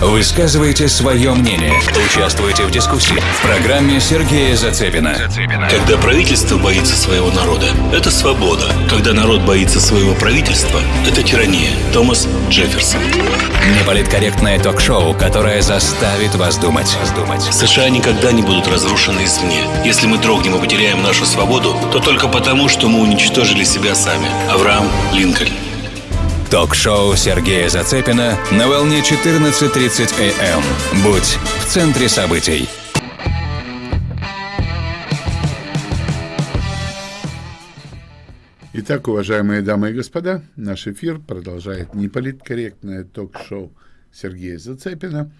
Высказывайте свое мнение. Участвуйте в дискуссии. В программе Сергея Зацепина. Когда правительство боится своего народа, это свобода. Когда народ боится своего правительства, это тирания. Томас Джефферсон. Неполиткорректное ток-шоу, которое заставит вас думать. США никогда не будут разрушены извне. Если мы дрогнем и потеряем нашу свободу, то только потому, что мы уничтожили себя сами. Авраам Линкольн. Ток-шоу Сергея Зацепина на волне 14.30 АМ. Будь в центре событий. Итак, уважаемые дамы и господа, наш эфир продолжает неполиткорректное ток-шоу Сергея Зацепина.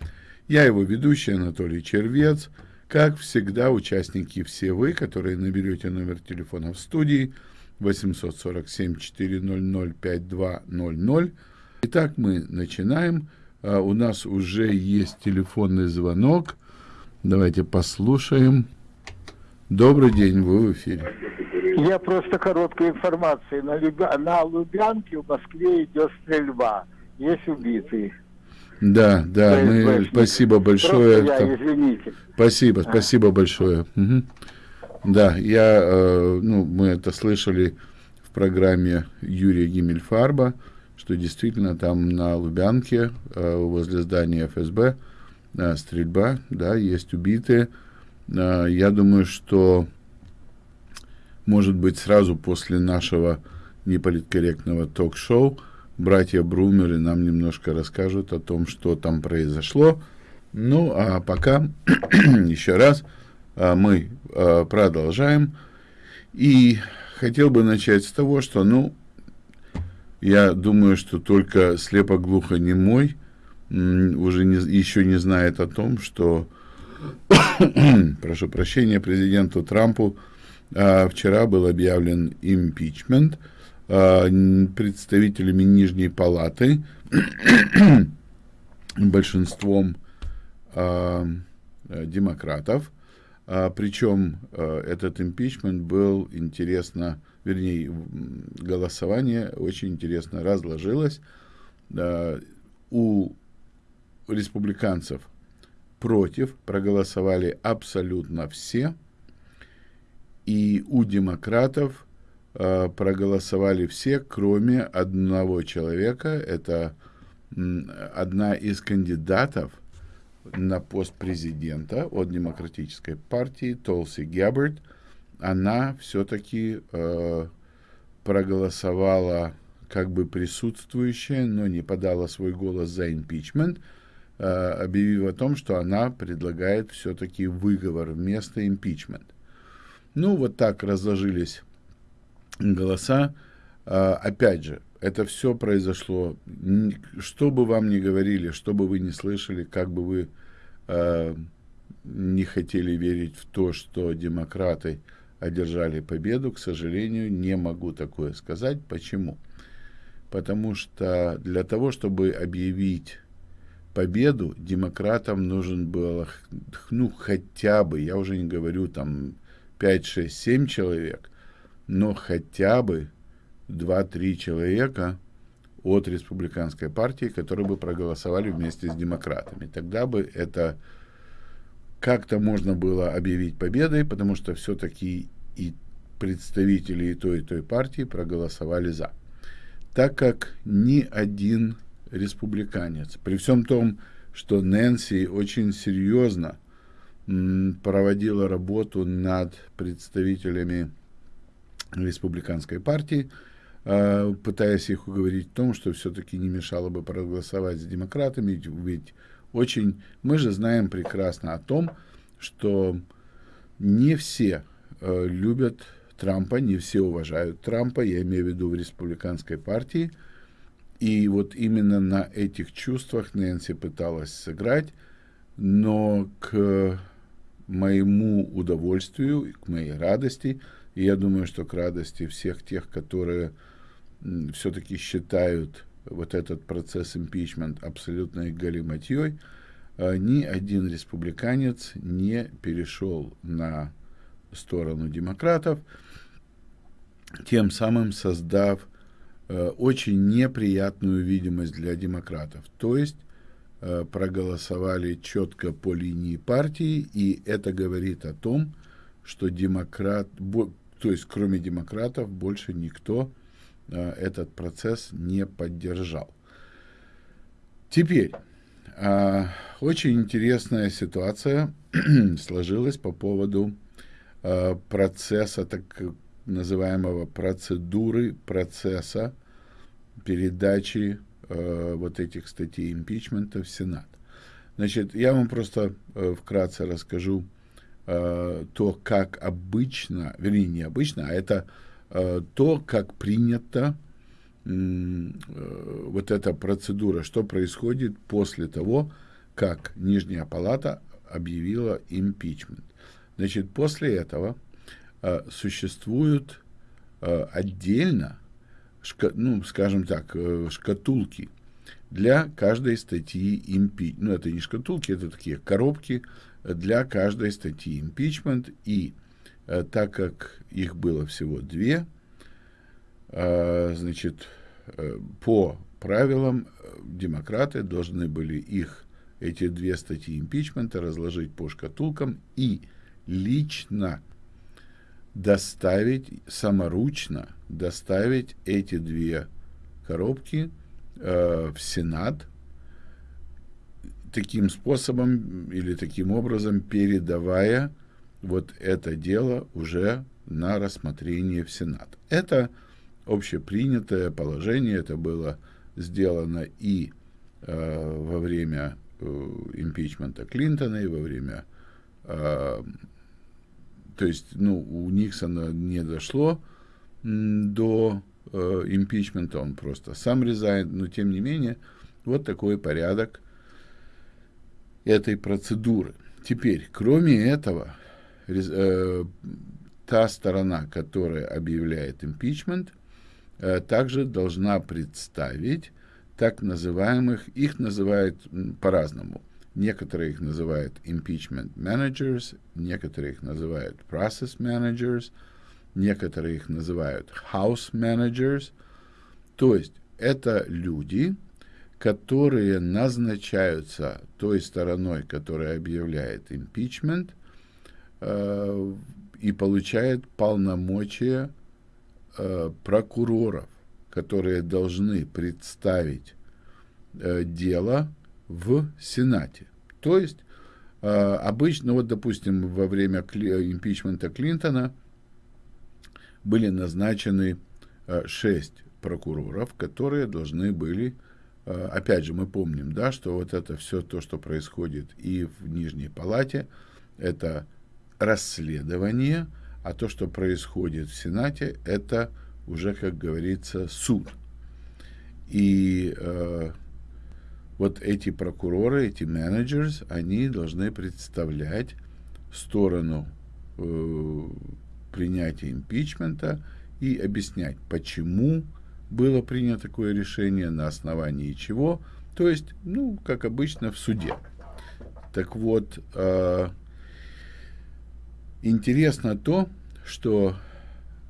Я его ведущий Анатолий Червец. Как всегда, участники все вы, которые наберете номер телефона в студии – 847-400-5200. Итак, мы начинаем. А, у нас уже есть телефонный звонок. Давайте послушаем. Добрый день, вы в эфире. Я просто короткая информация. На, Любя... на Лубянке в Москве идет стрельба. Есть убитые. Да, да, мы, спасибо большое. Просто я, извините. Спасибо, спасибо большое. Угу. Да, я, э, ну, мы это слышали в программе Юрия Гиммельфарба, что действительно там на Лубянке, э, возле здания ФСБ, э, стрельба, да, есть убитые. Я думаю, что, может быть, сразу после нашего неполиткорректного ток-шоу братья Брумеры нам немножко расскажут о том, что там произошло. Ну, а пока еще раз – мы а, продолжаем. И хотел бы начать с того, что, ну, я думаю, что только слепо-глухо не мой уже не, еще не знает о том, что, прошу прощения, президенту Трампу а, вчера был объявлен импичмент а, представителями Нижней Палаты, большинством а, демократов, а, причем а, этот импичмент был интересно, вернее, голосование очень интересно разложилось. А, у республиканцев против проголосовали абсолютно все, и у демократов а, проголосовали все, кроме одного человека. Это одна из кандидатов – на пост президента от Демократической партии Толси Геббард, она все-таки э, проголосовала как бы присутствующая, но не подала свой голос за импичмент, э, объявив о том, что она предлагает все-таки выговор вместо импичмент. Ну, вот так разложились голоса. Э, опять же, это все произошло, что бы вам ни говорили, что бы вы ни слышали, как бы вы э, не хотели верить в то, что демократы одержали победу, к сожалению, не могу такое сказать. Почему? Потому что для того, чтобы объявить победу, демократам нужен был, ну, хотя бы, я уже не говорю там 5, 6, 7 человек, но хотя бы 2-3 человека от республиканской партии, которые бы проголосовали вместе с демократами. Тогда бы это как-то можно было объявить победой, потому что все-таки и представители и той, и той партии проголосовали за. Так как ни один республиканец, при всем том, что Нэнси очень серьезно проводила работу над представителями республиканской партии, пытаясь их уговорить в том, что все-таки не мешало бы проголосовать за демократами, ведь очень... Мы же знаем прекрасно о том, что не все э, любят Трампа, не все уважают Трампа, я имею в виду в республиканской партии, и вот именно на этих чувствах Нэнси пыталась сыграть, но к моему удовольствию, к моей радости, и я думаю, что к радости всех тех, которые все-таки считают вот этот процесс импичмент абсолютной галиматьей, ни один республиканец не перешел на сторону демократов, тем самым создав э, очень неприятную видимость для демократов. То есть э, проголосовали четко по линии партии, и это говорит о том, что демократ, то есть кроме демократов больше никто этот процесс не поддержал. Теперь, э, очень интересная ситуация сложилась по поводу э, процесса, так называемого процедуры процесса передачи э, вот этих статей импичмента в Сенат. Значит, я вам просто э, вкратце расскажу э, то, как обычно, вернее, не обычно, а это э, то, как принято э, вот эта процедура, что происходит после того, как Нижняя Палата объявила импичмент. Значит, после этого э, существуют э, отдельно, шка, ну, скажем так, э, шкатулки для каждой статьи импичмент. Ну, это не шкатулки, это такие коробки для каждой статьи импичмент. И э, так как их было всего две, э, значит, э, по правилам э, демократы должны были их эти две статьи импичмента разложить по шкатулкам и лично доставить, саморучно доставить эти две коробки э, в Сенат, таким способом или таким образом передавая вот это дело уже на рассмотрение в Сенат. Это общепринятое положение, это было сделано и э, во время Э, импичмента Клинтона и во время... Э, то есть, ну, у Никсона не дошло до э, импичмента, он просто сам резает, но тем не менее, вот такой порядок этой процедуры. Теперь, кроме этого, э, та сторона, которая объявляет импичмент, э, также должна представить так называемых, их называют по-разному. Некоторые их называют impeachment managers, некоторые их называют process managers, некоторые их называют house managers. То есть это люди, которые назначаются той стороной, которая объявляет impeachment, э, и получает полномочия э, прокуроров которые должны представить э, дело в Сенате. То есть обычно, вот, допустим, во время импичмента Клинтона были назначены шесть прокуроров, которые должны были, опять же, мы помним, да, что вот это все то, что происходит и в Нижней Палате, это расследование, а то, что происходит в Сенате, это уже, как говорится, суд. И э, вот эти прокуроры, эти менеджеры, они должны представлять сторону э, принятия импичмента и объяснять, почему было принято такое решение, на основании чего. То есть, ну, как обычно, в суде. Так вот, э, интересно то, что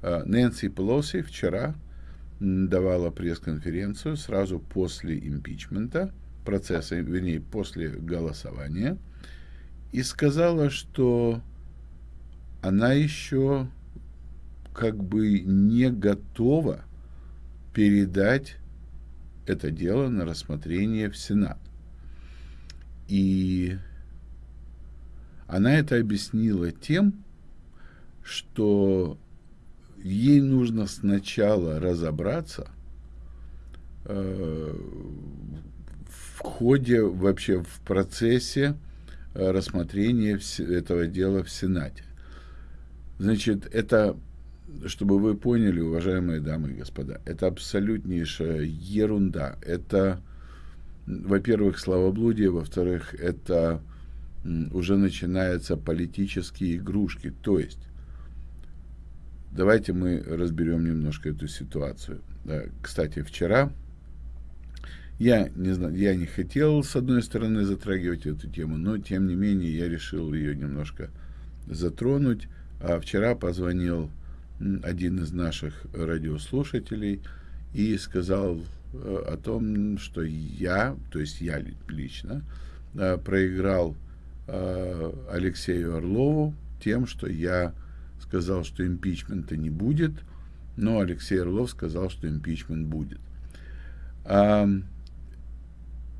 Э, Нэнси Пелоси вчера давала пресс-конференцию сразу после импичмента, процесса, вернее, после голосования, и сказала, что она еще как бы не готова передать это дело на рассмотрение в Сенат. И она это объяснила тем, что ей нужно сначала разобраться э, в ходе, вообще в процессе э, рассмотрения этого дела в Сенате. Значит, это, чтобы вы поняли, уважаемые дамы и господа, это абсолютнейшая ерунда. Это, во-первых, словоблудие, во-вторых, это уже начинаются политические игрушки. То есть Давайте мы разберем немножко эту ситуацию. Кстати, вчера я не знаю, я не хотел с одной стороны затрагивать эту тему, но тем не менее я решил ее немножко затронуть. А вчера позвонил один из наших радиослушателей и сказал э, о том, что я, то есть я лично, э, проиграл Алексею Орлову тем, что я сказал, что импичмента не будет, но Алексей Орлов сказал, что импичмент будет. А,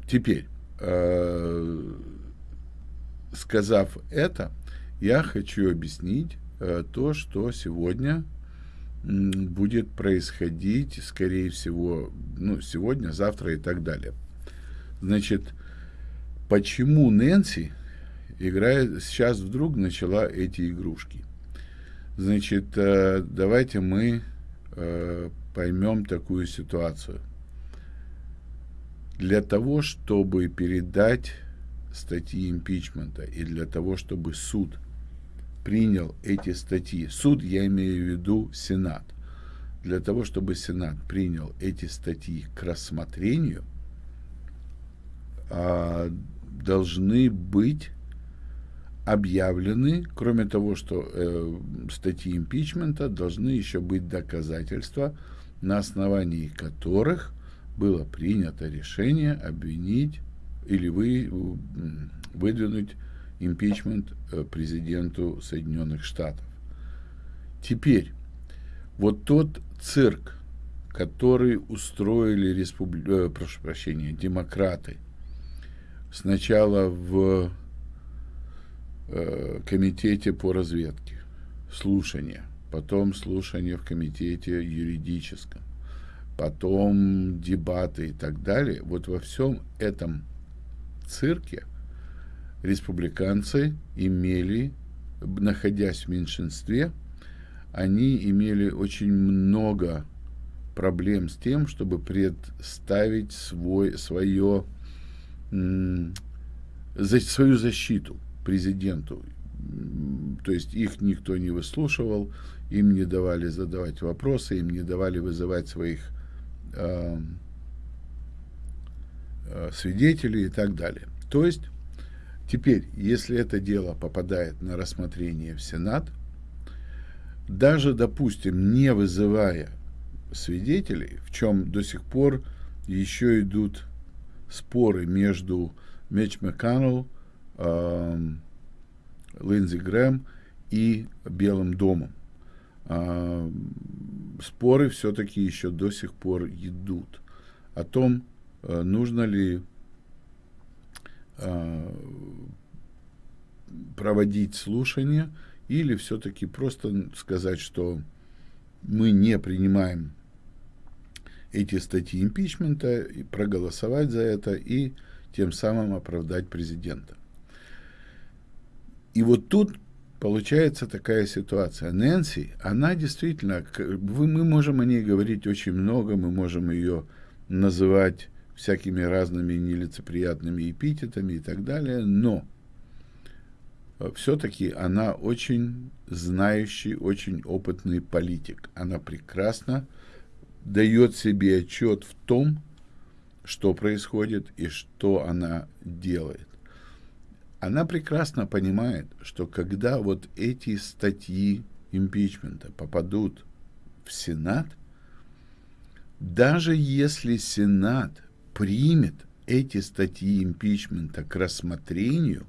теперь, э, сказав это, я хочу объяснить э, то, что сегодня будет происходить, скорее всего, ну, сегодня, завтра и так далее. Значит, почему Нэнси играет, сейчас вдруг начала эти игрушки? Значит, э, давайте мы э, поймем такую ситуацию. Для того, чтобы передать статьи импичмента и для того, чтобы суд принял эти статьи, суд, я имею в виду Сенат, для того, чтобы Сенат принял эти статьи к рассмотрению, а, должны быть объявлены, кроме того, что э, статьи импичмента, должны еще быть доказательства, на основании которых было принято решение обвинить или вы, выдвинуть импичмент э, президенту Соединенных Штатов. Теперь, вот тот цирк, который устроили республи... э, прошу прощения, демократы, сначала в э, комитете по разведке, слушания, потом слушания в комитете юридическом, потом дебаты и так далее, вот во всем этом цирке республиканцы имели, находясь в меньшинстве, они имели очень много проблем с тем, чтобы представить свой, свое, за, свою защиту президенту. То есть их никто не выслушивал, им не давали задавать вопросы, им не давали вызывать своих э, Э, свидетелей и так далее. То есть, теперь, если это дело попадает на рассмотрение в Сенат, даже, допустим, не вызывая свидетелей, в чем до сих пор еще идут споры между Меч МакКоннелл, э, Линдзи Грэм и Белым домом. Э, споры все-таки еще до сих пор идут о том, Э, нужно ли э, проводить слушания или все-таки просто сказать, что мы не принимаем эти статьи импичмента, и проголосовать за это и тем самым оправдать президента. И вот тут получается такая ситуация. Нэнси, она действительно, мы можем о ней говорить очень много, мы можем ее называть всякими разными нелицеприятными эпитетами и так далее, но э, все-таки она очень знающий, очень опытный политик. Она прекрасно дает себе отчет в том, что происходит и что она делает. Она прекрасно понимает, что когда вот эти статьи импичмента попадут в Сенат, даже если Сенат примет эти статьи импичмента к рассмотрению,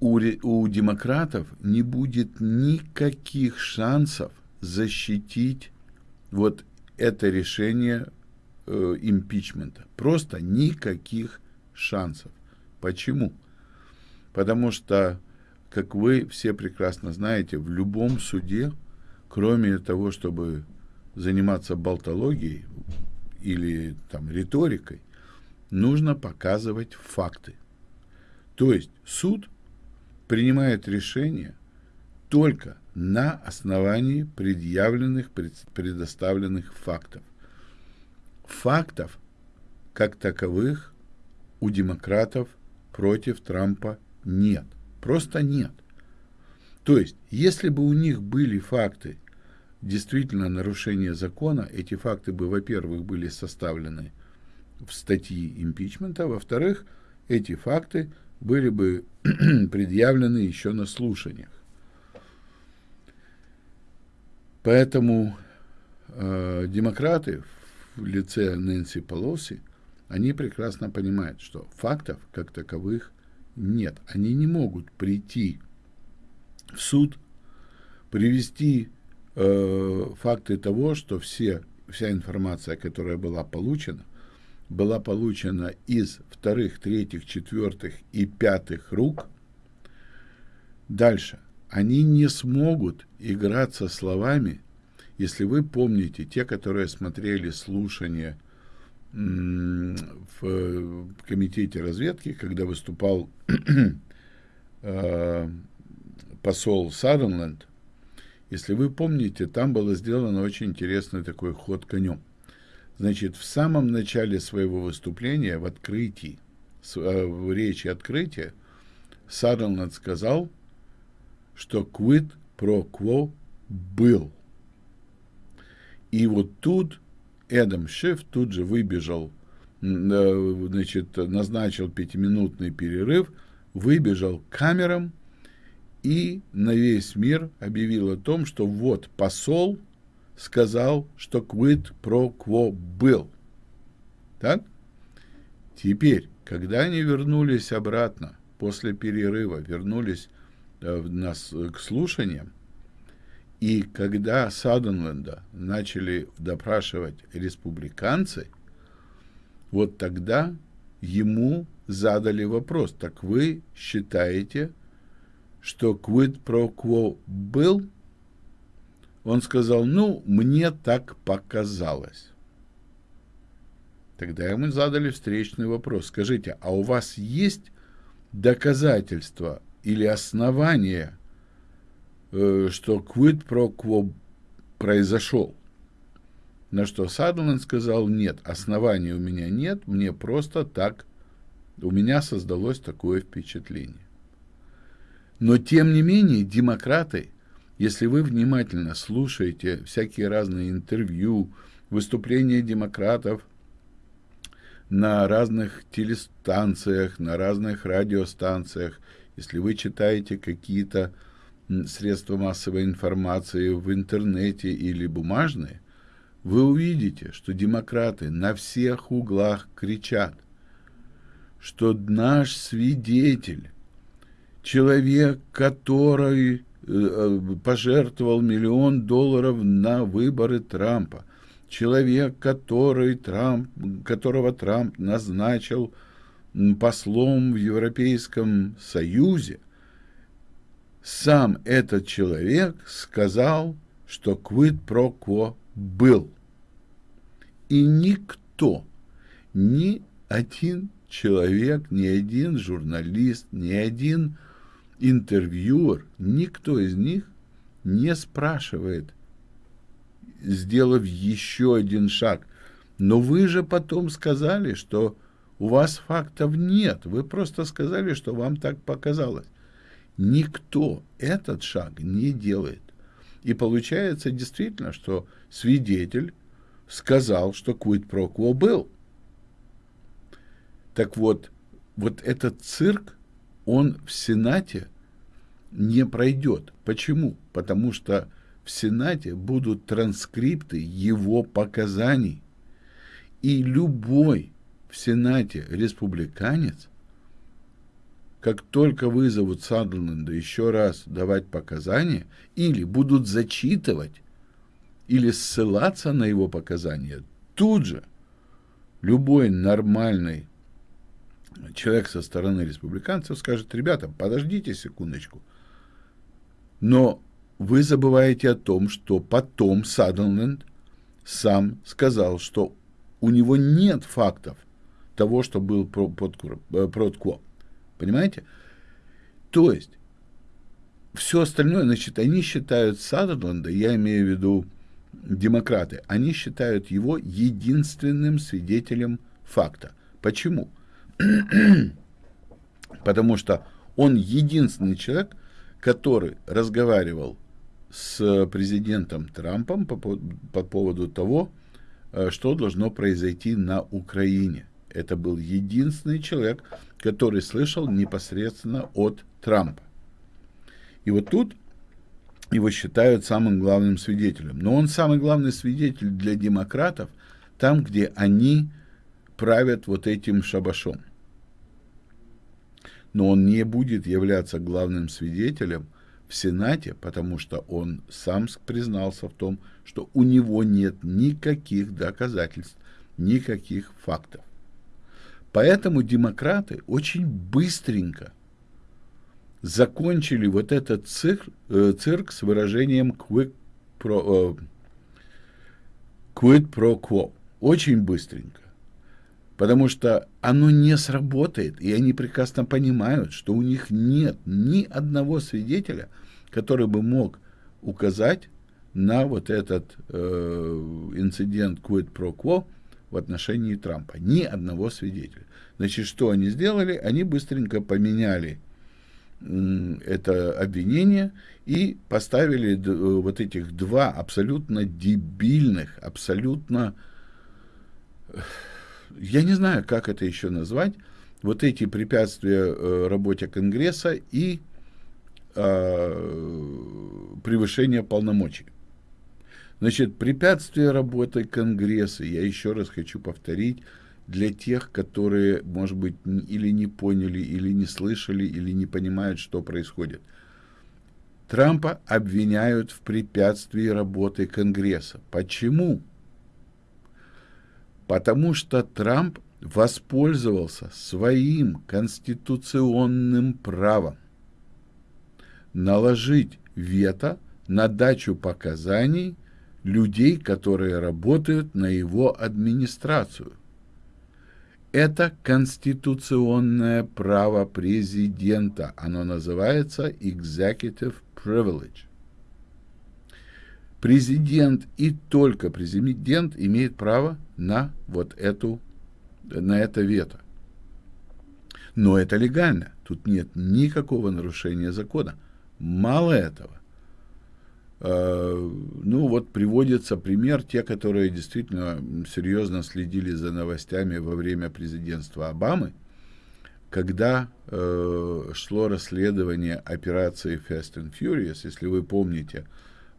у, у демократов не будет никаких шансов защитить вот это решение э, импичмента. Просто никаких шансов. Почему? Потому что, как вы все прекрасно знаете, в любом суде, кроме того, чтобы заниматься болтологией, или там риторикой, нужно показывать факты. То есть суд принимает решение только на основании предъявленных, предоставленных фактов. Фактов, как таковых, у демократов против Трампа нет. Просто нет. То есть, если бы у них были факты действительно нарушение закона, эти факты бы, во-первых, были составлены в статьи импичмента, а во-вторых, эти факты были бы предъявлены еще на слушаниях. Поэтому э, демократы в лице Нэнси Полоси, они прекрасно понимают, что фактов как таковых нет. Они не могут прийти в суд, привести э, факты того, что все, вся информация, которая была получена, была получена из вторых, третьих, четвертых и пятых рук. Дальше. Они не смогут играться словами, если вы помните, те, которые смотрели слушания в комитете разведки, когда выступал э, посол Саденленд, если вы помните, там было сделано очень интересный такой ход конем. Значит, в самом начале своего выступления, в открытии, э, в речи открытия, Саденленд сказал, что quid pro quo был. И вот тут Эдам Шиф тут же выбежал, э, значит, назначил пятиминутный перерыв, выбежал к камерам и на весь мир объявил о том, что вот посол сказал, что quid pro quo был. Так? Теперь, когда они вернулись обратно, после перерыва, вернулись э, нас, к слушаниям, и когда Саденленда начали допрашивать республиканцы, вот тогда ему задали вопрос, так вы считаете, что quid pro quo был? Он сказал, ну, мне так показалось. Тогда ему задали встречный вопрос. Скажите, а у вас есть доказательства или основания что quid pro quo произошел. На что Садленд сказал, нет, оснований у меня нет, мне просто так, у меня создалось такое впечатление. Но, тем не менее, демократы, если вы внимательно слушаете всякие разные интервью, выступления демократов на разных телестанциях, на разных радиостанциях, если вы читаете какие-то средства массовой информации в интернете или бумажные, вы увидите, что демократы на всех углах кричат, что наш свидетель, человек, который э, э, пожертвовал миллион долларов на выборы Трампа, человек, который Трамп, которого Трамп назначил послом в Европейском Союзе, сам этот человек сказал, что quid pro quo был. И никто, ни один человек, ни один журналист, ни один интервьюер, никто из них не спрашивает, сделав еще один шаг. Но вы же потом сказали, что у вас фактов нет. Вы просто сказали, что вам так показалось. Никто этот шаг не делает. И получается действительно, что свидетель сказал, что pro quo был. Так вот, вот этот цирк, он в Сенате не пройдет. Почему? Потому что в Сенате будут транскрипты его показаний. И любой в Сенате республиканец – как только вызовут Сандерленда еще раз давать показания, или будут зачитывать, или ссылаться на его показания, тут же любой нормальный человек со стороны республиканцев скажет, ребята, подождите секундочку. Но вы забываете о том, что потом Садерленд сам сказал, что у него нет фактов того, что был Проткво. Понимаете? То есть, все остальное, значит, они считают Садерленда, я имею в виду демократы, они считают его единственным свидетелем факта. Почему? Потому что он единственный человек, который разговаривал с президентом Трампом по, по поводу того, э, что должно произойти на Украине. Это был единственный человек, который слышал непосредственно от Трампа. И вот тут его считают самым главным свидетелем. Но он самый главный свидетель для демократов там, где они правят вот этим шабашом. Но он не будет являться главным свидетелем в Сенате, потому что он сам признался в том, что у него нет никаких доказательств, никаких фактов. Поэтому демократы очень быстренько закончили вот этот цирк, э, цирк с выражением quick pro, э, quid pro quo. Очень быстренько. Потому что оно не сработает, и они прекрасно понимают, что у них нет ни одного свидетеля, который бы мог указать на вот этот э, инцидент quid pro quo в отношении Трампа. Ни одного свидетеля. Значит, что они сделали? Они быстренько поменяли это обвинение и поставили вот этих два абсолютно дебильных, абсолютно, я не знаю, как это еще назвать, вот эти препятствия э, работе Конгресса и э, превышение полномочий. Значит, препятствие работы Конгресса, я еще раз хочу повторить, для тех, которые, может быть, или не поняли, или не слышали, или не понимают, что происходит. Трампа обвиняют в препятствии работы Конгресса. Почему? Потому что Трамп воспользовался своим конституционным правом наложить вето на дачу показаний людей, которые работают на его администрацию – это конституционное право президента. Оно называется executive privilege. Президент и только президент имеет право на вот эту, на это вето. Но это легально. Тут нет никакого нарушения закона. Мало этого. Э, ну, вот приводится пример, те, которые действительно серьезно следили за новостями во время президентства Обамы, когда э, шло расследование операции Fast and Furious, если вы помните,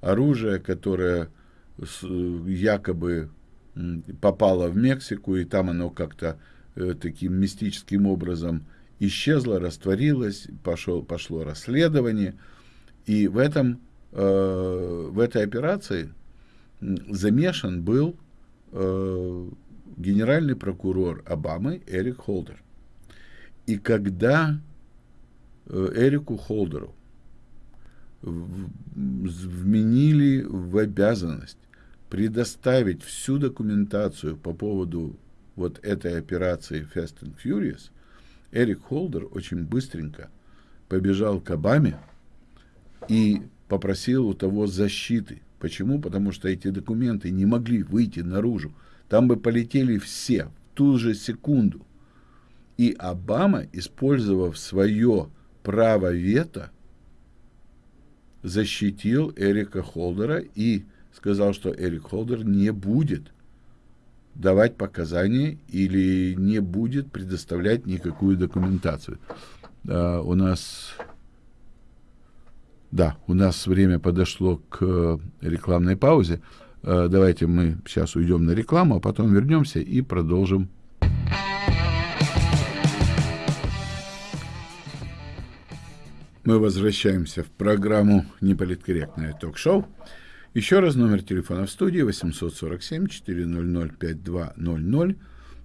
оружие, которое с, якобы попало в Мексику, и там оно как-то э, таким мистическим образом исчезло, растворилось, пошел, пошло расследование, и в этом Э, в этой операции замешан был э, генеральный прокурор Обамы Эрик Холдер. И когда э, Эрику Холдеру вменили в обязанность предоставить всю документацию по поводу вот этой операции Fast and Furious, Эрик Холдер очень быстренько побежал к Обаме и попросил у того защиты. Почему? Потому что эти документы не могли выйти наружу. Там бы полетели все в ту же секунду. И Обама, использовав свое право вето, защитил Эрика Холдера и сказал, что Эрик Холдер не будет давать показания или не будет предоставлять никакую документацию. Uh, у нас да, у нас время подошло к э, рекламной паузе. Э, давайте мы сейчас уйдем на рекламу, а потом вернемся и продолжим. Мы возвращаемся в программу «Неполиткорректное ток-шоу». Еще раз номер телефона в студии 847-400-5200.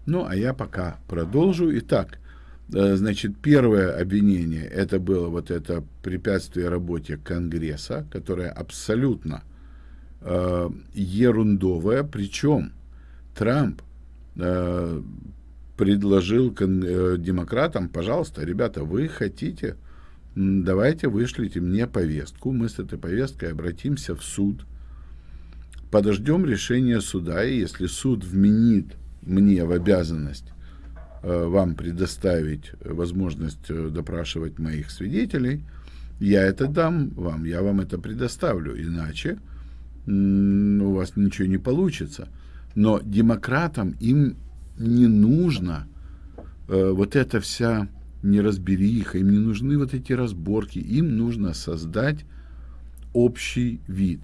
Ну, а я пока продолжу. Итак, значит, первое обвинение, это было вот это препятствие работе Конгресса, которое абсолютно э, ерундовое, причем Трамп э, предложил э, демократам, пожалуйста, ребята, вы хотите, давайте вышлите мне повестку, мы с этой повесткой обратимся в суд, подождем решения суда, и если суд вменит мне в обязанность Э, вам предоставить возможность э, допрашивать моих свидетелей, я это дам вам, я вам это предоставлю, иначе у вас ничего не получится. Но демократам им не нужно э, вот эта вся неразбериха, им не нужны вот эти разборки, им нужно создать общий вид.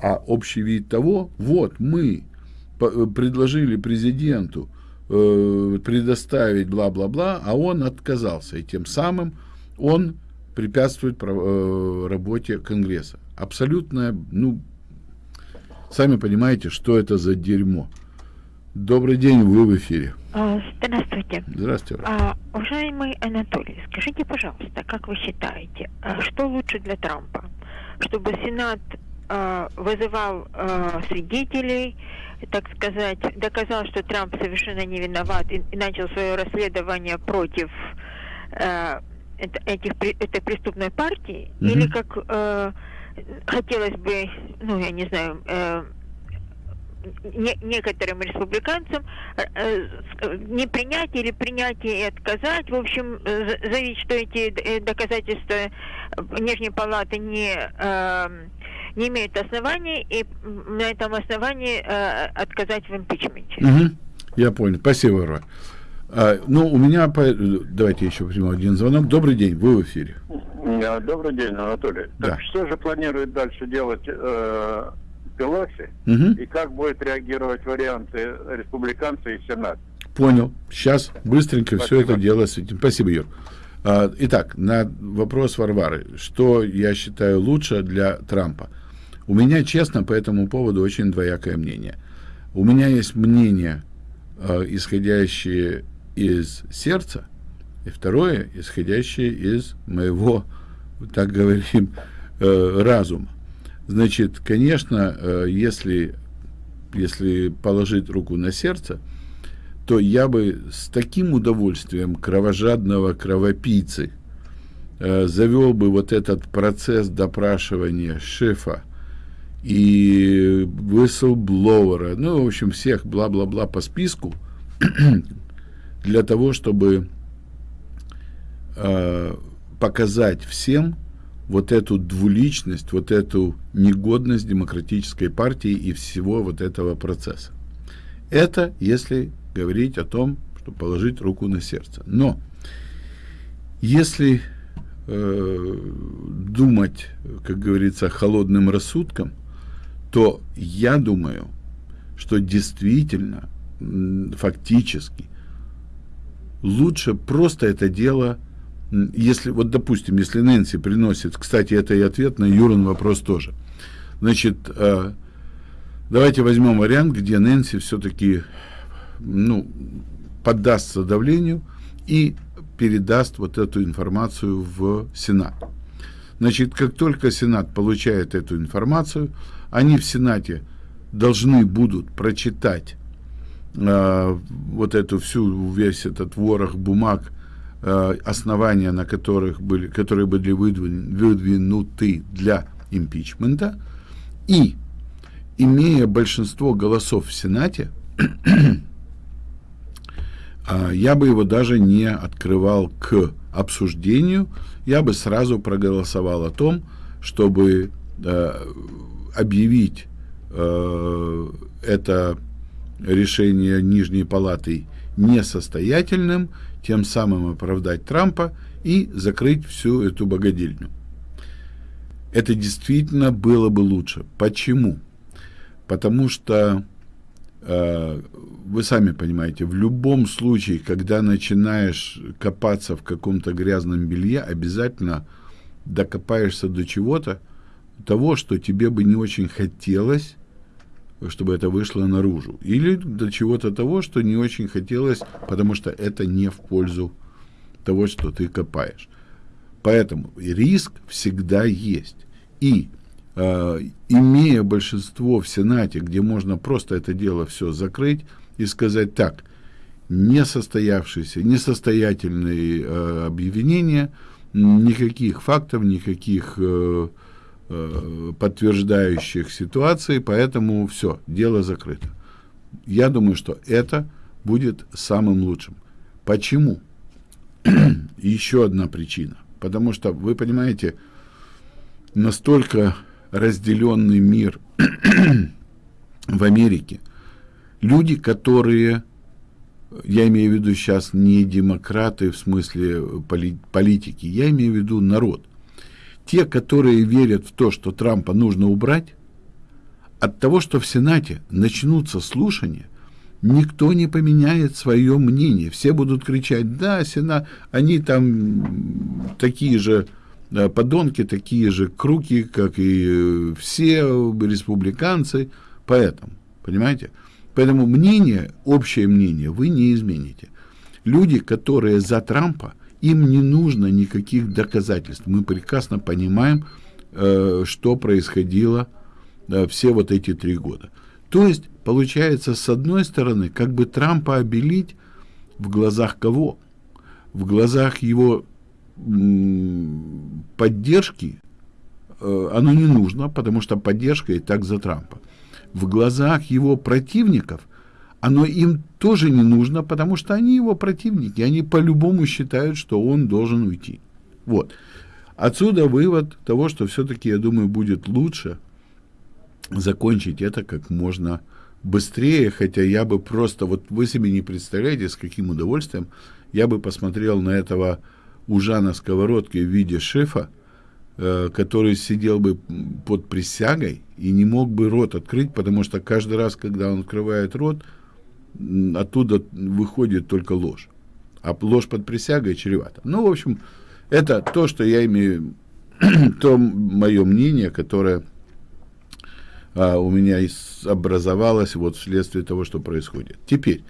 А общий вид того, вот мы предложили президенту э, предоставить бла-бла-бла, а он отказался. И тем самым он препятствует э, работе Конгресса. Абсолютно, ну, сами понимаете, что это за дерьмо. Добрый день, вы в эфире. А, здравствуйте. Здравствуйте. А, уважаемый Анатолий, скажите, пожалуйста, как вы считаете, а что лучше для Трампа? Чтобы Сенат а, вызывал а, свидетелей, так сказать, доказал, что Трамп совершенно не виноват и, и начал свое расследование против а, этих, этой преступной партии, mm-hmm. или как а, хотелось бы, ну, я не знаю, а, не, некоторым республиканцам э, э, не принять или принять и отказать. В общем, заявить, что эти э, доказательства Нижней Палаты не, э, не имеют оснований, и на этом основании э, отказать в импичменте. Угу. Я понял. Спасибо, Ра. А, ну, у меня... Давайте еще примем один звонок. Добрый день, вы в эфире. Добрый день, Анатолий. Да. Так что же планирует дальше делать э, Пелоси угу. и как будет реагировать варианты республиканцы и Сенат. Понял. Сейчас быстренько Спасибо. все это дело с этим. Спасибо, Юр. А, итак, на вопрос Варвары. Что я считаю лучше для Трампа? У меня, честно, по этому поводу очень двоякое мнение. У меня есть мнение, э, исходящее из сердца, и второе, исходящее из моего, так говорим, э, разума. Значит, конечно, э, если, если положить руку на сердце, то я бы с таким удовольствием кровожадного кровопийцы э, завел бы вот этот процесс допрашивания шефа и whistleblower, ну, в общем, всех бла-бла-бла по списку, для того, чтобы э, показать всем, вот эту двуличность, вот эту негодность демократической партии и всего вот этого процесса. Это если говорить о том, что положить руку на сердце. Но если э, думать, как говорится, холодным рассудком, то я думаю, что действительно, фактически, лучше просто это дело если, вот допустим, если Нэнси приносит, кстати, это и ответ на Юрин вопрос тоже. Значит, э, давайте возьмем вариант, где Нэнси все-таки, ну, поддастся давлению и передаст вот эту информацию в Сенат. Значит, как только Сенат получает эту информацию, они в Сенате должны будут прочитать э, вот эту всю, весь этот ворох бумаг, Э, основания, на которых были, которые были выдвинуты для импичмента, и, имея большинство голосов в Сенате, а, я бы его даже не открывал к обсуждению, я бы сразу проголосовал о том, чтобы э, объявить э, это решение Нижней Палаты несостоятельным тем самым оправдать Трампа и закрыть всю эту богадельню. Это действительно было бы лучше. Почему? Потому что э, вы сами понимаете, в любом случае, когда начинаешь копаться в каком-то грязном белье, обязательно докопаешься до чего-то, того, что тебе бы не очень хотелось, чтобы это вышло наружу. Или до чего-то того, что не очень хотелось, потому что это не в пользу того, что ты копаешь. Поэтому риск всегда есть. И э, имея большинство в Сенате, где можно просто это дело все закрыть и сказать так, несостоявшиеся, несостоятельные э, объявления, никаких фактов, никаких э, Э, подтверждающих ситуации, поэтому все, дело закрыто. Я думаю, что это будет самым лучшим. Почему? Еще одна причина. Потому что, вы понимаете, настолько разделенный мир в Америке, люди, которые, я имею в виду сейчас не демократы в смысле политики, я имею в виду народ – те, которые верят в то, что Трампа нужно убрать, от того, что в Сенате начнутся слушания, никто не поменяет свое мнение. Все будут кричать, да, Сенат, они там такие же э, подонки, такие же круки, как и все республиканцы. Поэтому, понимаете? Поэтому мнение, общее мнение вы не измените. Люди, которые за Трампа, им не нужно никаких доказательств. Мы прекрасно понимаем, э, что происходило все вот эти три года. То есть, получается, с одной стороны, как бы Трампа обелить в глазах кого? В глазах его поддержки э, оно не нужно, потому что поддержка и так за Трампа. В глазах его противников оно им тоже не нужно, потому что они его противники, они по-любому считают, что он должен уйти. Вот. Отсюда вывод того, что все-таки, я думаю, будет лучше закончить это как можно быстрее, хотя я бы просто, вот вы себе не представляете, с каким удовольствием я бы посмотрел на этого ужа на сковородке в виде шефа, э, который сидел бы под присягой и не мог бы рот открыть, потому что каждый раз, когда он открывает рот, оттуда выходит только ложь. А ложь под присягой чревата. Ну, в общем, это то, что я имею, то мое мнение, которое а, у меня образовалось вот вследствие того, что происходит. Теперь,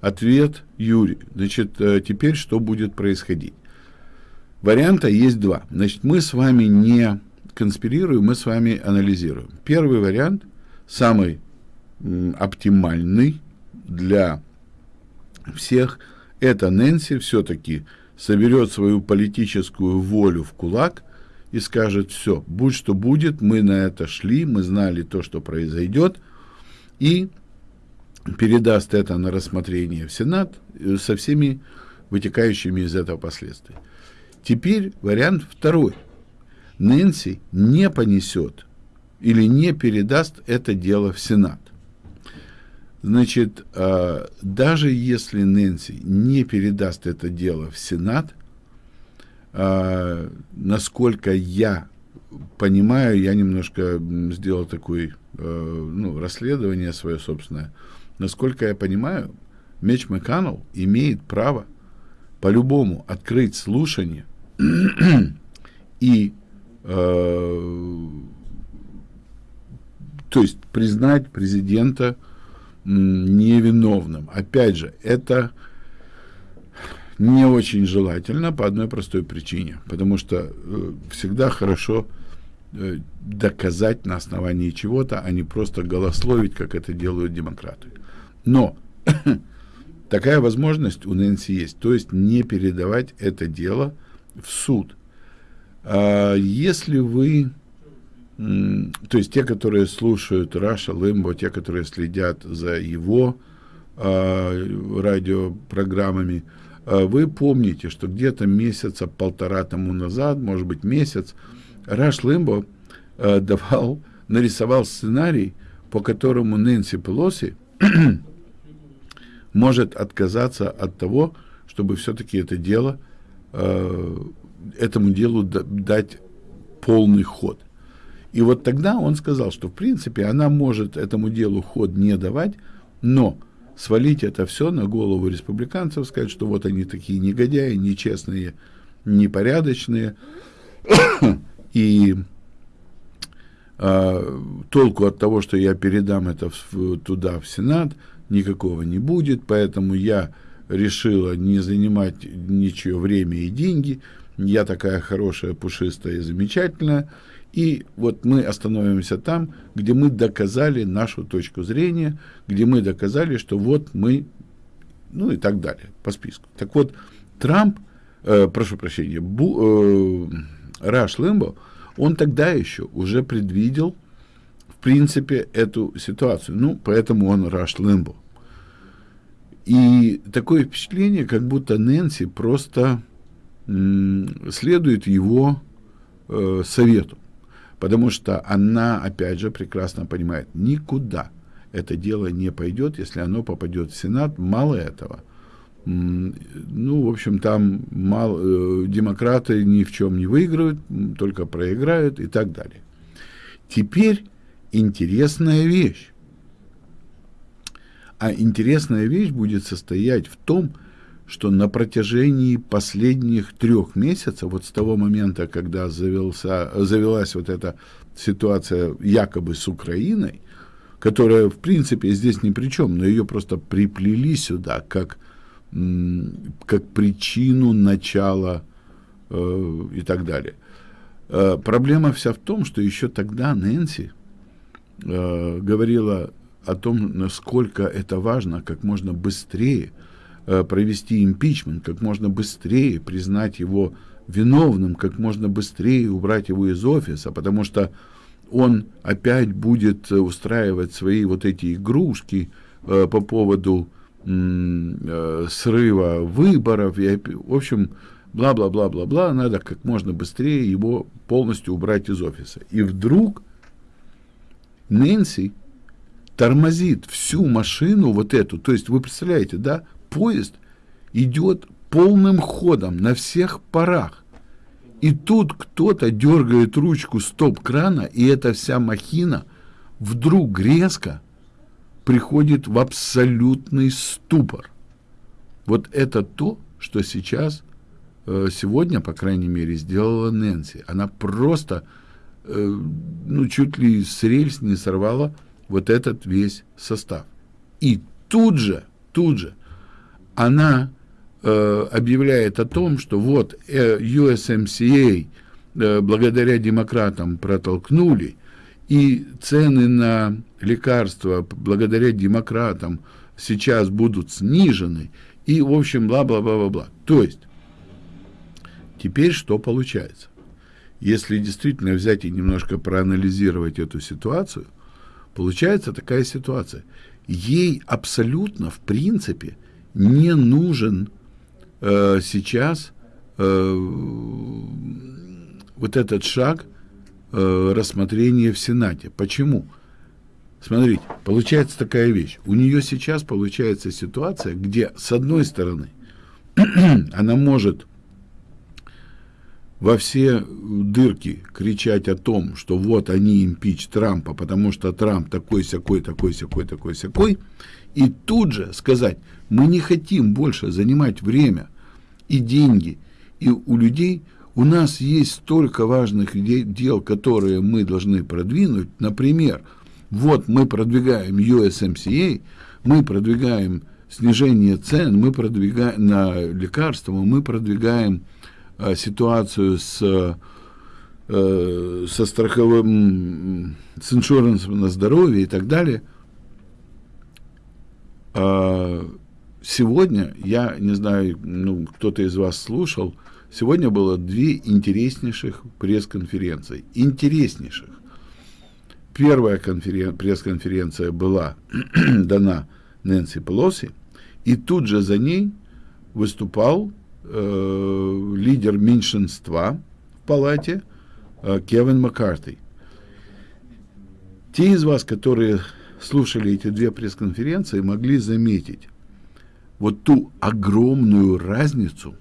ответ Юрий. Значит, э, теперь что будет происходить? Варианта есть два. Значит, мы с вами не конспирируем, мы с вами анализируем. Первый вариант, самый оптимальный для всех, это Нэнси все-таки соберет свою политическую волю в кулак и скажет, все, будь что будет, мы на это шли, мы знали то, что произойдет, и передаст это на рассмотрение в Сенат э, со всеми вытекающими из этого последствиями. Теперь вариант второй. Нэнси не понесет или не передаст это дело в Сенат. Значит, э, даже если Нэнси не передаст это дело в Сенат, э, насколько я понимаю, я немножко сделал такое э, ну, расследование свое собственное, насколько я понимаю, Меч Макканнелл имеет право по-любому открыть слушание и э, то есть признать президента невиновным. Опять же, это не очень желательно по одной простой причине, потому что э, всегда хорошо э, доказать на основании чего-то, а не просто голословить, как это делают демократы. Но такая возможность у Нэнси есть, то есть не передавать это дело в суд. А если вы, то есть те, которые слушают Раша Лымбо, те, которые следят за его а, радиопрограммами, а, вы помните, что где-то месяца полтора тому назад, может быть месяц, Раш Лымбо а, давал, нарисовал сценарий, по которому Нэнси Пелоси может отказаться от того, чтобы все-таки это дело Э, этому делу дать полный ход. И вот тогда он сказал, что в принципе она может этому делу ход не давать, но свалить это все на голову республиканцев, сказать, что вот они такие негодяи, нечестные, непорядочные, и э, толку от того, что я передам это в, туда, в Сенат, никакого не будет, поэтому я решила не занимать ничего время и деньги. Я такая хорошая, пушистая и замечательная. И вот мы остановимся там, где мы доказали нашу точку зрения, где мы доказали, что вот мы, ну и так далее, по списку. Так вот, Трамп, э, прошу прощения, Бу, э, Раш Лимбо, он тогда еще уже предвидел, в принципе, эту ситуацию. Ну, поэтому он Раш Лимбо. И такое впечатление, как будто Нэнси просто следует его э, совету. Потому что она, опять же, прекрасно понимает, никуда это дело не пойдет, если оно попадет в Сенат. Мало этого. Ну, в общем, там мало, э, демократы ни в чем не выиграют, только проиграют и так далее. Теперь интересная вещь. А интересная вещь будет состоять в том, что на протяжении последних трех месяцев, вот с того момента, когда завелся, завелась вот эта ситуация якобы с Украиной, которая, в принципе, здесь ни при чем, но ее просто приплели сюда как, как причину начала э, и так далее. Э, проблема вся в том, что еще тогда Нэнси э, говорила о том, насколько это важно как можно быстрее провести импичмент, как можно быстрее признать его виновным, как можно быстрее убрать его из офиса, потому что он опять будет устраивать свои вот эти игрушки э, по поводу э, срыва выборов. И, в общем, бла-бла-бла-бла-бла, надо как можно быстрее его полностью убрать из офиса. И вдруг Нэнси тормозит всю машину вот эту. То есть вы представляете, да, поезд идет полным ходом на всех парах. И тут кто-то дергает ручку стоп-крана, и эта вся махина вдруг резко приходит в абсолютный ступор. Вот это то, что сейчас, э, сегодня, по крайней мере, сделала Нэнси. Она просто, э, ну, чуть ли с рельс не сорвала вот этот весь состав. И тут же, тут же она э, объявляет о том, что вот э, USMCA э, благодаря демократам протолкнули, и цены на лекарства благодаря демократам сейчас будут снижены, и, в общем, бла-бла-бла-бла-бла. То есть, теперь что получается? Если действительно взять и немножко проанализировать эту ситуацию, Получается такая ситуация. Ей абсолютно, в принципе, не нужен э, сейчас э, вот этот шаг э, рассмотрения в Сенате. Почему? Смотрите, получается такая вещь. У нее сейчас получается ситуация, где, с одной стороны, она может во все дырки кричать о том, что вот они импич Трампа, потому что Трамп такой сякой, такой сякой, такой сякой, и тут же сказать, мы не хотим больше занимать время и деньги, и у людей у нас есть столько важных дел, которые мы должны продвинуть. Например, вот мы продвигаем USMCA, мы продвигаем снижение цен, мы продвигаем на лекарства, мы продвигаем ситуацию с, э, со страховым, с иншурансом на здоровье и так далее. А сегодня, я не знаю, ну, кто-то из вас слушал, сегодня было две интереснейших пресс-конференции. Интереснейших. Первая конферен... пресс-конференция была дана Нэнси Пелоси, и тут же за ней выступал э, лидер меньшинства в палате э, Кевин Маккарти. Те из вас, которые слушали эти две пресс-конференции, могли заметить вот ту огромную разницу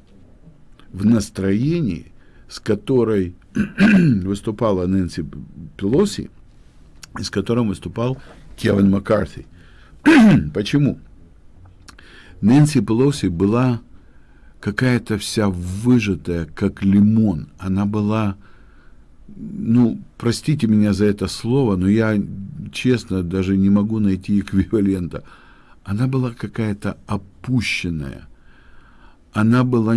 в настроении, с которой выступала Нэнси Пелоси и с которым выступал Кевин Маккарти. Почему? Нэнси Пелоси была какая-то вся выжатая, как лимон. Она была, ну, простите меня за это слово, но я, честно, даже не могу найти эквивалента. Она была какая-то опущенная. Она была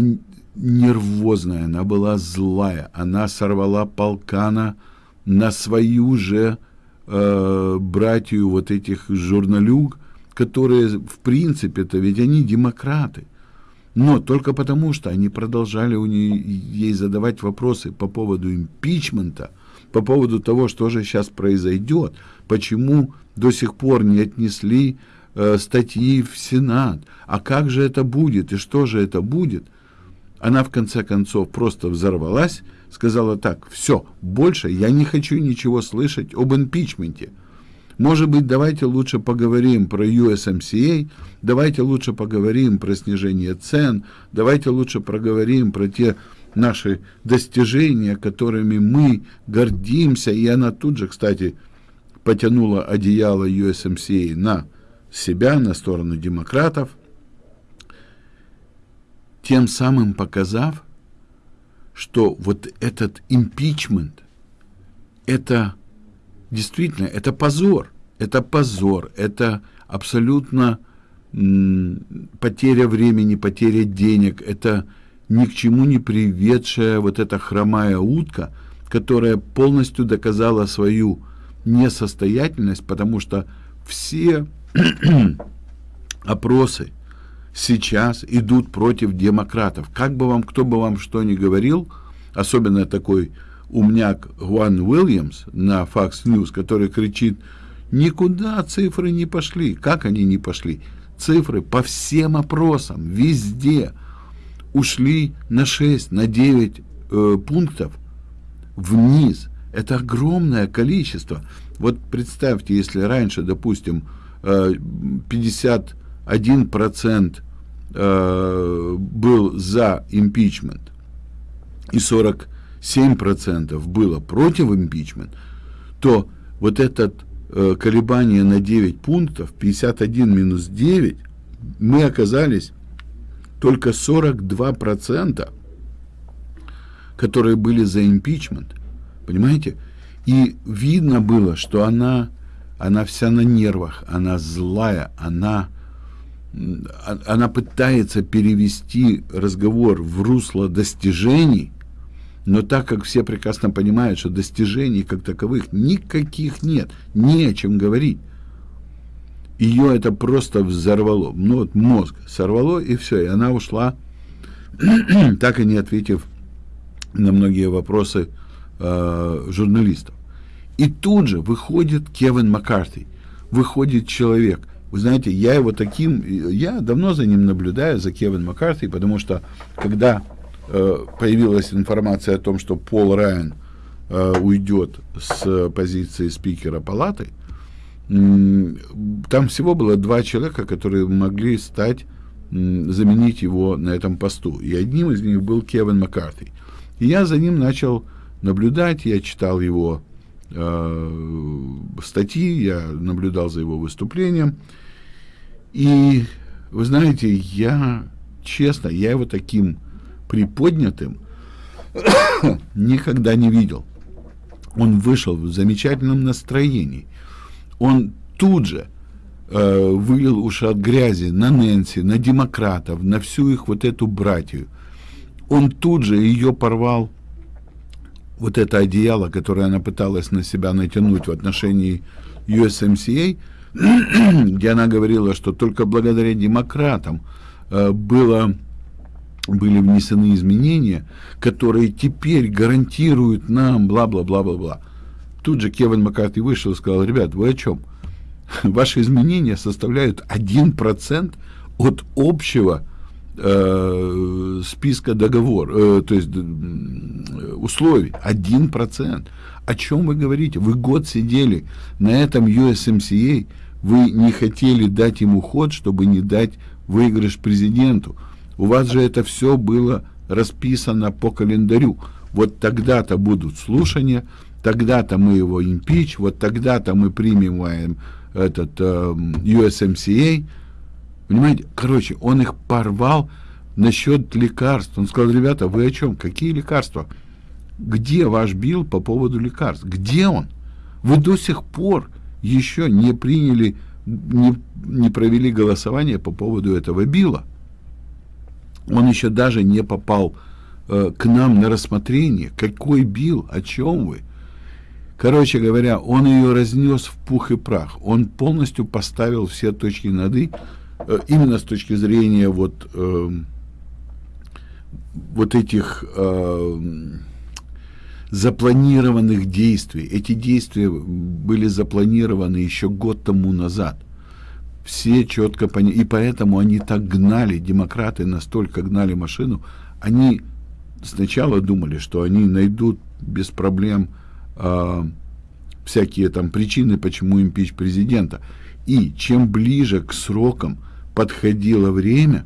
нервозная, она была злая. Она сорвала полкана на свою же э, братью вот этих журналюг, которые, в принципе-то, ведь они демократы. Но только потому, что они продолжали у нее, ей задавать вопросы по поводу импичмента, по поводу того, что же сейчас произойдет, почему до сих пор не отнесли э, статьи в Сенат, а как же это будет и что же это будет, она в конце концов просто взорвалась, сказала так, все, больше я не хочу ничего слышать об импичменте. Может быть, давайте лучше поговорим про USMCA, давайте лучше поговорим про снижение цен, давайте лучше проговорим про те наши достижения, которыми мы гордимся. И она тут же, кстати, потянула одеяло USMCA на себя, на сторону демократов, тем самым показав, что вот этот импичмент, это действительно, это позор, это позор, это абсолютно потеря времени, потеря денег, это ни к чему не приведшая вот эта хромая утка, которая полностью доказала свою несостоятельность, потому что все опросы сейчас идут против демократов. Как бы вам, кто бы вам что ни говорил, особенно такой умняк Гуан Уильямс на Fox News, который кричит, никуда цифры не пошли. Как они не пошли? Цифры по всем опросам, везде ушли на 6, на 9 э, пунктов вниз. Это огромное количество. Вот представьте, если раньше, допустим, 51% э, э, был за импичмент и 47% было против импичмент, то вот это э, колебание на 9 пунктов, 51 минус 9, мы оказались только 42%, которые были за импичмент. Понимаете? И видно было, что она, она вся на нервах, она злая, она, она пытается перевести разговор в русло достижений, но так как все прекрасно понимают, что достижений как таковых никаких нет, не о чем говорить, ее это просто взорвало. Ну вот мозг сорвало, и все, и она ушла, так и не ответив на многие вопросы э, журналистов. И тут же выходит Кевин Маккарти, выходит человек. Вы знаете, я его таким, я давно за ним наблюдаю, за Кевин Маккарти, потому что когда появилась информация о том, что Пол Райан э, уйдет с позиции спикера палаты, там всего было два человека, которые могли стать, заменить его на этом посту. И одним из них был Кевин Маккарти. И я за ним начал наблюдать, я читал его э, статьи, я наблюдал за его выступлением. И, вы знаете, я, честно, я его таким приподнятым никогда не видел. Он вышел в замечательном настроении он тут же э, вылил уши от грязи на Нэнси, на демократов, на всю их вот эту братью. Он тут же ее порвал, вот это одеяло, которое она пыталась на себя натянуть в отношении USMCA, где она говорила, что только благодаря демократам э, было, были внесены изменения, которые теперь гарантируют нам бла-бла-бла-бла-бла. Тут же Кевин Маккарти вышел и сказал, ребят, вы о чем? Ваши изменения составляют 1% от общего э, списка договор, э, то есть условий. 1%. О чем вы говорите? Вы год сидели на этом USMCA, вы не хотели дать ему ход, чтобы не дать выигрыш президенту. У вас же это все было расписано по календарю. Вот тогда-то будут слушания, тогда-то мы его импич, вот тогда-то мы примем этот э, USMCA. Понимаете? Короче, он их порвал насчет лекарств. Он сказал, ребята, вы о чем? Какие лекарства? Где ваш бил по поводу лекарств? Где он? Вы до сих пор еще не приняли, не, не провели голосование по поводу этого била. Он еще даже не попал э, к нам на рассмотрение. Какой бил? О чем вы? Короче говоря, он ее разнес в пух и прах. Он полностью поставил все точки над «и», э, именно с точки зрения вот, э, вот этих э, запланированных действий. Эти действия были запланированы еще год тому назад. Все четко поняли. И поэтому они так гнали, демократы настолько гнали машину. Они сначала думали, что они найдут без проблем э, всякие там причины, почему импич президента. И чем ближе к срокам подходило время,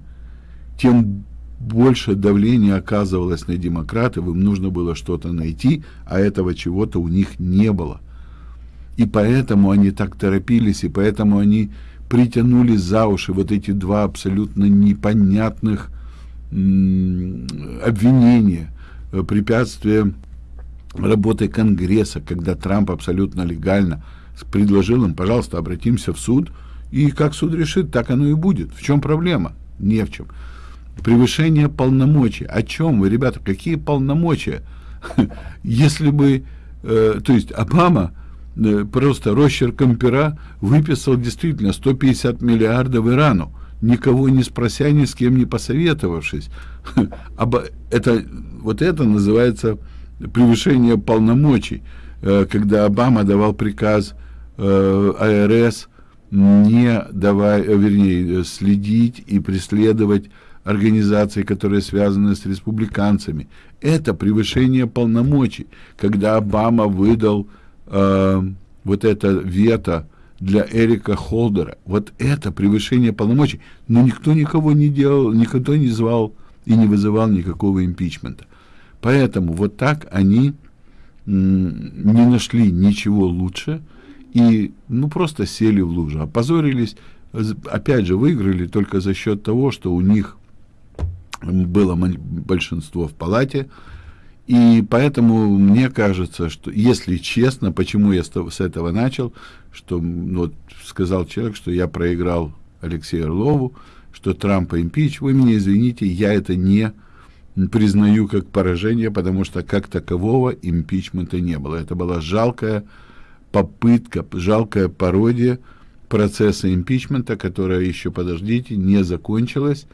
тем больше давления оказывалось на демократов, им нужно было что-то найти, а этого чего-то у них не было. И поэтому они так торопились, и поэтому они притянули за уши вот эти два абсолютно непонятных обвинения, э, препятствия работы Конгресса, когда Трамп абсолютно легально предложил им, пожалуйста, обратимся в суд, и как суд решит, так оно и будет. В чем проблема? Не в чем. Превышение полномочий. О чем вы, ребята? Какие полномочия? Если бы, э, то есть Обама просто росчерком пера выписал действительно 150 миллиардов Ирану, никого не спрося, ни с кем не посоветовавшись. Это, вот это называется превышение полномочий, э, когда Обама давал приказ э, АРС не давай, э, вернее, следить и преследовать организации, которые связаны с республиканцами. Это превышение полномочий, когда Обама выдал э, вот это вето для Эрика Холдера. Вот это превышение полномочий. Но никто никого не делал, никто не звал и не вызывал никакого импичмента. Поэтому вот так они не нашли ничего лучше и ну просто сели в лужу, опозорились, опять же выиграли только за счет того, что у них было большинство в палате, и поэтому мне кажется, что, если честно, почему я с этого начал, что ну, вот, сказал человек, что я проиграл Алексею Орлову, что Трампа импич, вы меня извините, я это не признаю как поражение, потому что как такового импичмента не было. Это была жалкая попытка, жалкая пародия процесса импичмента, которая еще, подождите, не закончилась.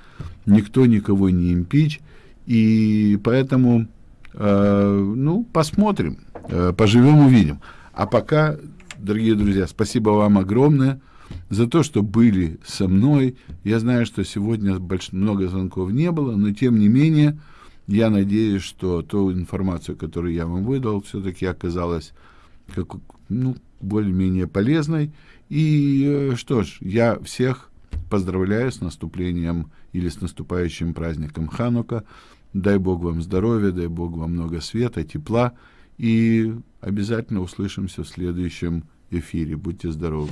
Никто никого не импич. И поэтому, ну, посмотрим, э, поживем, увидим. А пока, дорогие друзья, спасибо вам огромное за то, что были со мной. Я знаю, что сегодня больш... много звонков не было, но тем не менее, я надеюсь, что ту информацию, которую я вам выдал, все-таки оказалась как, ну, более-менее полезной. И э, что ж, я всех поздравляю с наступлением или с наступающим праздником Ханука. Дай Бог вам здоровья, дай Бог вам много света, тепла. И обязательно услышимся в следующем эфире. Будьте здоровы.